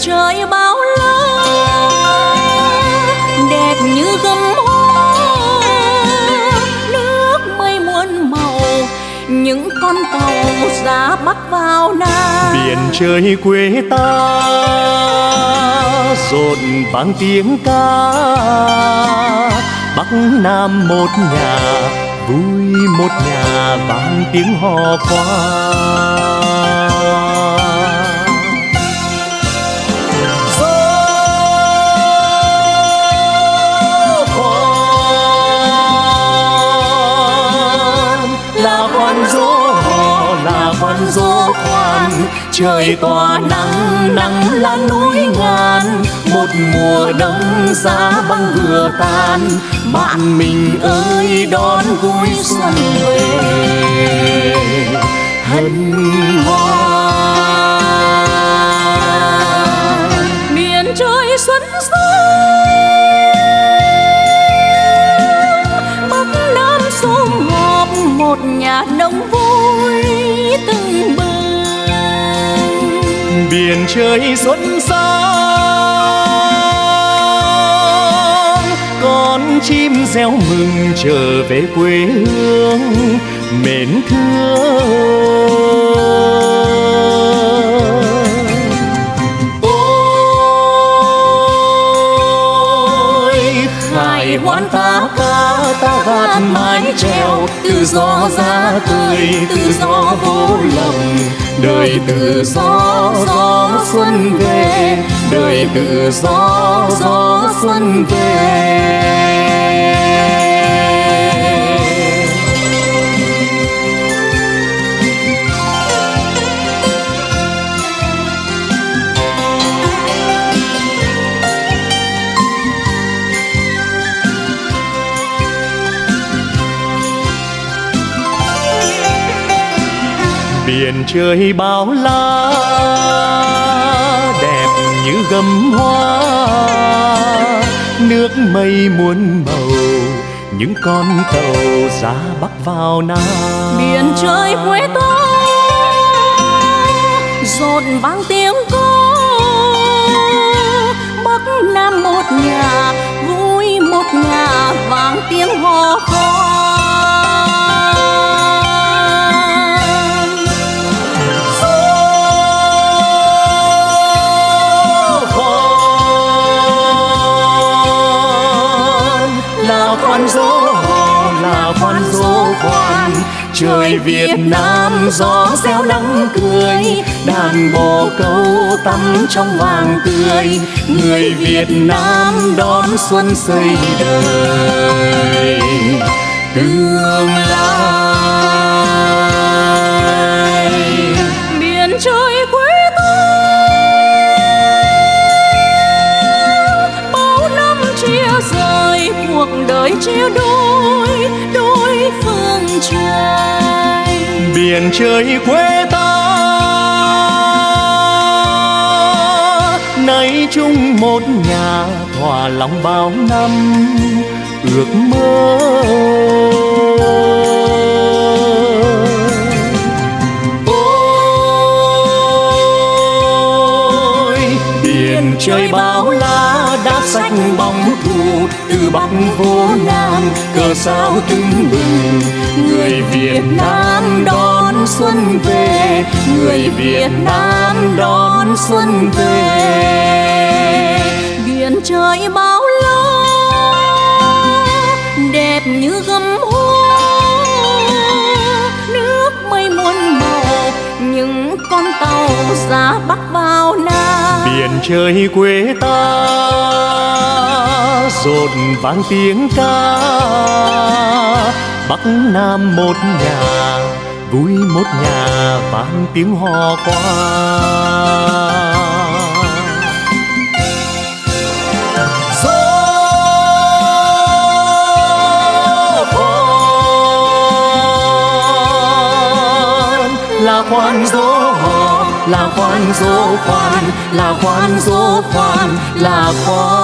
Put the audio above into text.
trời bao la, đẹp như gấm hoa. Nước mây muôn màu, những con tàu ra bắc vào nam biển trời quê ta, rộn vang tiếng ca. Bắc nam một nhà, vui một nhà vang tiếng hò khoan khoan gió khoan trời tỏa nắng nắng lan núi ngàn. Một mùa đông giá băng vừa tan. Bạn mình ơi, đón vui xuân về. Hân hoan. Trời xuân rơi bắc nam họp, một nhà nông vui từng bừng biển trời xuân sang, con chim reo mừng trở về quê hương, mến thương. Hoan ta ca ta gạt mái treo tự do ra tươi tự do vô lòng. Đời tự do gió xuân về. đời tự do gió xuân về biển trời bao la, đẹp như gấm hoa. Nước mây muôn màu, những con tàu ra bắc vào nam. Biển trời quê ta rộn vang tiếng cô bắc nam một nhà trời Việt Nam gió reo nắng cười đàn bồ câu tắm trong vàng tươi. Người Việt Nam đón xuân xây đời tương lai. Miền trời quê cuộc đời chia đôi miền trời quê ta nay chung một nhà thỏa lòng bao năm ước mơ ôi, biển trời bao la đã xanh bóng thù từ bắc vô nam, cờ sao tưng bừng, người việt nam đó xuân về, người việt nam đón xuân về. Biển trời bao la, đẹp như gấm hoa. Nước mây muôn màu, những con tàu ra bắc vào nam biển trời quê ta, rộn vang tiếng ca. Bắc nam một nhà vui một nhà vang tiếng hò qua. Là khoan dỗ hò, là khoan dỗ khoan, là khoan dỗ khoan, là khoan